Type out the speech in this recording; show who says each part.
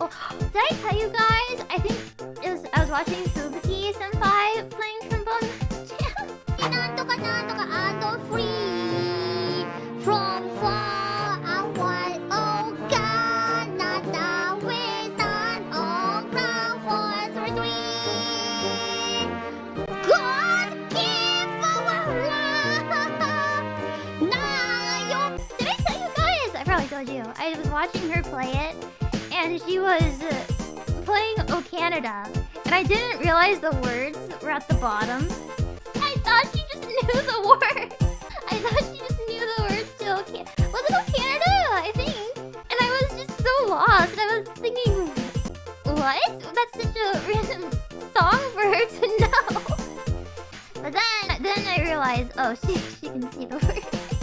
Speaker 1: Oh, did I tell you guys? I think it was, I was watching Suzuki Senpai playing trombone. from far away. Oh God, did I tell you guys? I probably told you. I was watching her play it and she was uh, playing O Canada, and I didn't realize the words were at the bottom. I thought she just knew the words. I thought she just knew the words to O Canada. Was it O Canada? I think. And I was just so lost. I was thinking, what? That's such a random song for her to know. But then, then I realized, oh, she she can see the words.